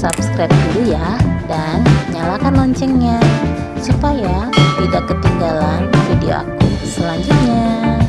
subscribe dulu ya dan nyalakan loncengnya supaya tidak ketinggalan video aku selanjutnya.